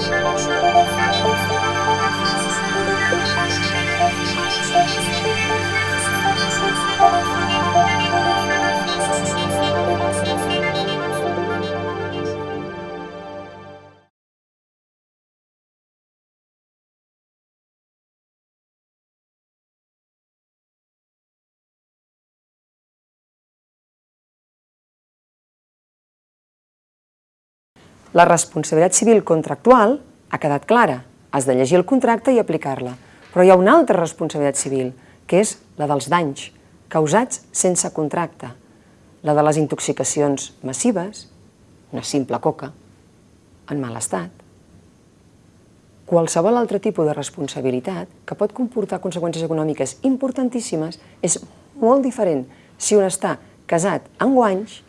Música La responsabilitat civil contractual ha quedat clara. Has de llegir el contracte i aplicar-la. Però hi ha una altra responsabilitat civil, que és la dels danys causats sense contracte, la de les intoxicacions massives, una simple coca, en mal estat, qualsevol altre tipus de responsabilitat que pot comportar conseqüències econòmiques importantíssimes és molt diferent si un està casat en guanys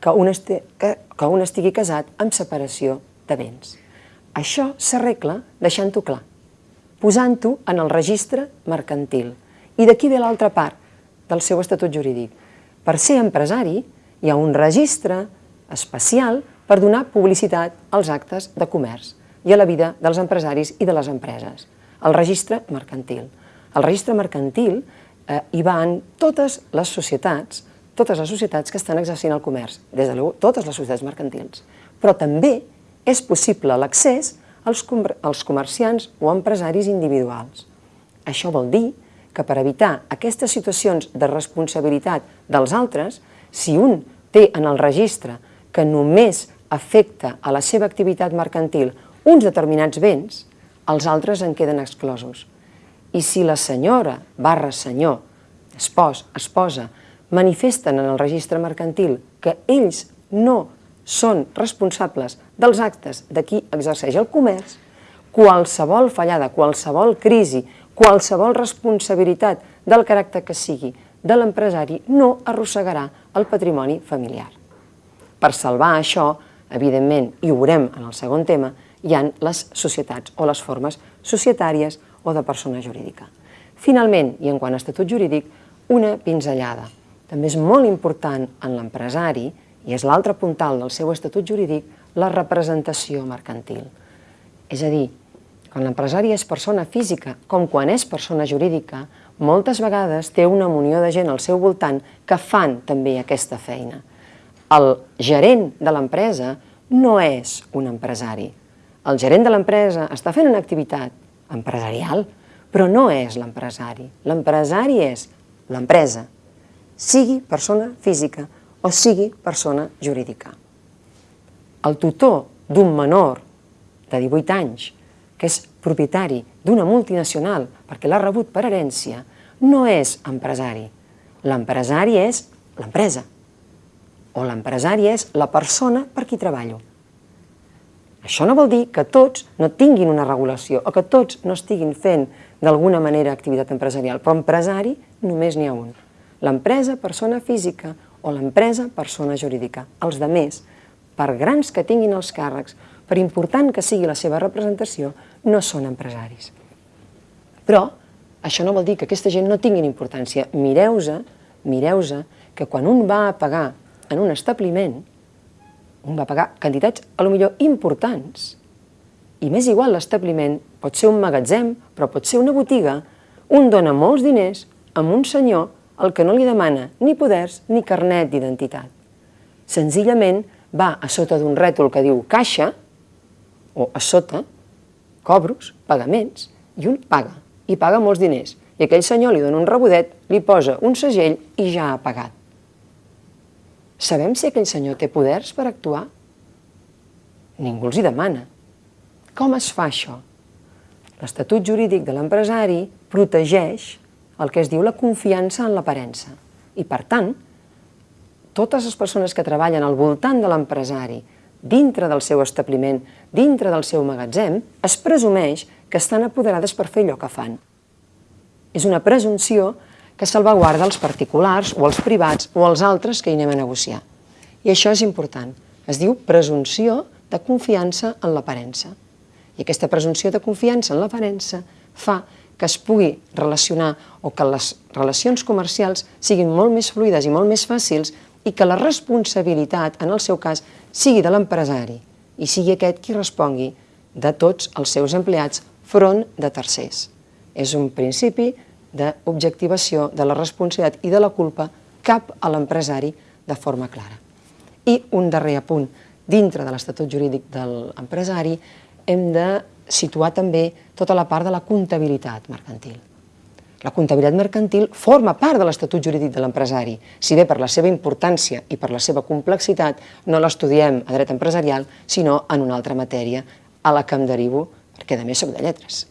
que un, esti, que, que un estigui casat amb separació de béns. Això s'arregla deixant-ho clar, posant-ho en el registre mercantil. I d'aquí ve l'altra part del seu estatut jurídic. Per ser empresari hi ha un registre especial per donar publicitat als actes de comerç i a la vida dels empresaris i de les empreses. El registre mercantil. El registre mercantil eh, hi van totes les societats totes les societats que estan exercint el comerç, des de totes les societats mercantils. Però també és possible l'accés als, als comerciants o empresaris individuals. Això vol dir que per evitar aquestes situacions de responsabilitat dels altres, si un té en el registre que només afecta a la seva activitat mercantil uns determinats béns, els altres en queden exclosos. I si la senyora barra senyor, espòs, esposa, manifesten en el registre mercantil que ells no són responsables dels actes de qui exerceix el comerç, qualsevol fallada, qualsevol crisi, qualsevol responsabilitat del caràcter que sigui de l'empresari no arrossegarà el patrimoni familiar. Per salvar això, evidentment, i ho veurem en el segon tema, hi han les societats o les formes societàries o de persona jurídica. Finalment, i en quant a estatut jurídic, una pinzellada també és molt important en l'empresari, i és l'altre puntal del seu estatut jurídic, la representació mercantil. És a dir, quan l'empresari és persona física, com quan és persona jurídica, moltes vegades té una munió de gent al seu voltant que fan també aquesta feina. El gerent de l'empresa no és un empresari. El gerent de l'empresa està fent una activitat empresarial, però no és l'empresari. L'empresari és l'empresa, sigui persona física o sigui persona jurídica. El tutor d'un menor de 18 anys que és propietari d'una multinacional perquè l'ha rebut per herència, no és empresari. L'empresari és l'empresa o l'empresari és la persona per qui treballo. Això no vol dir que tots no tinguin una regulació o que tots no estiguin fent d'alguna manera activitat empresarial, però empresari només n'hi ha un l'empresa persona física o l'empresa persona jurídica. Els de més, per grans que tinguin els càrrecs, per important que sigui la seva representació, no són empresaris. Però això no vol dir que aquesta gent no tinguin importància. Mireu-se, mireu-se, que quan un va a pagar en un establiment, un va pagar quantitats a lo millor importants. I m'és igual l'establiment, pot ser un magatzem, però pot ser una botiga, un dona molts diners amb un senyor el que no li demana ni poders ni carnet d'identitat. Senzillament va a sota d'un rètol que diu caixa, o a sota, cobros, pagaments, i un paga, i paga molts diners. I aquell senyor li dona un rebodet, li posa un segell i ja ha pagat. Sabem si aquell senyor té poders per actuar? Ningú els hi demana. Com es fa això? L'Estatut jurídic de l'empresari protegeix el que es diu la confiança en l'aparença. I per tant, totes les persones que treballen al voltant de l'empresari, dintre del seu establiment, dintre del seu magatzem, es presumeix que estan apoderades per fer allò que fan. És una presumpció que salvaguarda els particulars o els privats o els altres que hi anem a negociar. I això és important. Es diu presumpció de confiança en l'aparença. I aquesta presumpció de confiança en l'aparença fa que es pugui relacionar o que les relacions comercials siguin molt més fluides i molt més fàcils i que la responsabilitat, en el seu cas, sigui de l'empresari i sigui aquest qui respongui de tots els seus empleats front de tercers. És un principi d'objectivació de la responsabilitat i de la culpa cap a l'empresari de forma clara. I un darrer apunt, dintre de l'Estatut Jurídic de l'empresari hem de situar també tota la part de la comptabilitat mercantil. La comptabilitat mercantil forma part de l'Estatut Jurídic de l'empresari, si bé per la seva importància i per la seva complexitat no l'estudiem a dret empresarial, sinó en una altra matèria a la que em derivo, perquè a més soc de lletres.